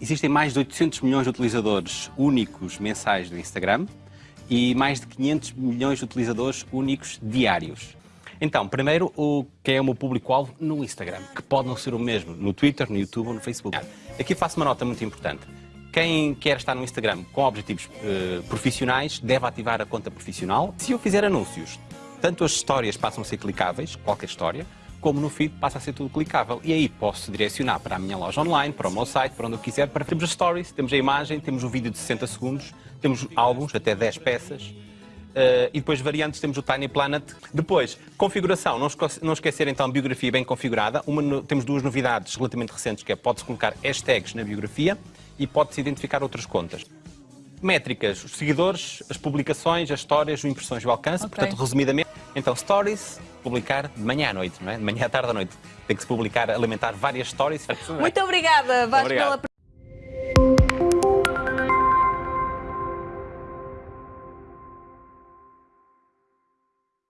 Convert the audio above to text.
Existem mais de 800 milhões de utilizadores únicos mensais do Instagram e mais de 500 milhões de utilizadores únicos diários. Então, primeiro, o que é o meu público-alvo no Instagram, que pode não ser o mesmo no Twitter, no YouTube ou no Facebook. Aqui faço uma nota muito importante. Quem quer estar no Instagram com objetivos eh, profissionais deve ativar a conta profissional. Se eu fizer anúncios, tanto as histórias passam a ser clicáveis, qualquer história, como no feed passa a ser tudo clicável. E aí posso direcionar para a minha loja online, para o meu site, para onde eu quiser. Para... Temos as stories, temos a imagem, temos o vídeo de 60 segundos, temos álbuns, até 10 peças. Uh, e depois variantes temos o Tiny Planet. Depois, configuração, não, esque não esquecer então biografia bem configurada. Uma temos duas novidades relativamente recentes, que é pode-se colocar hashtags na biografia e pode-se identificar outras contas. Métricas, os seguidores, as publicações, as histórias, as impressões e o alcance. Okay. Portanto, resumidamente, então, stories, publicar de manhã à noite, não é? De manhã à tarde à noite. Tem que se publicar, alimentar várias stories. Muito obrigada, Vasco, pela